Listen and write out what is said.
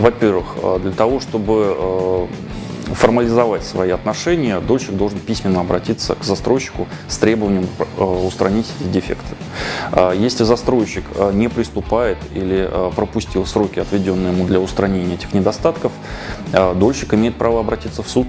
Во-первых, э, для того, чтобы э, формализовать свои отношения, дольщик должен письменно обратиться к застройщику с требованием э, устранить эти дефекты. Если застройщик не приступает или пропустил сроки, отведенные ему для устранения этих недостатков, дольщик имеет право обратиться в суд.